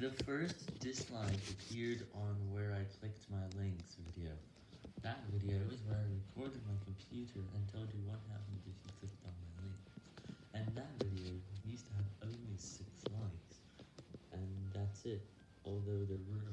The first dislike appeared on where I clicked my links video. That video is where I recorded my computer and told you what happened if you clicked on my link. And that video used to have only 6 likes. And that's it, although there were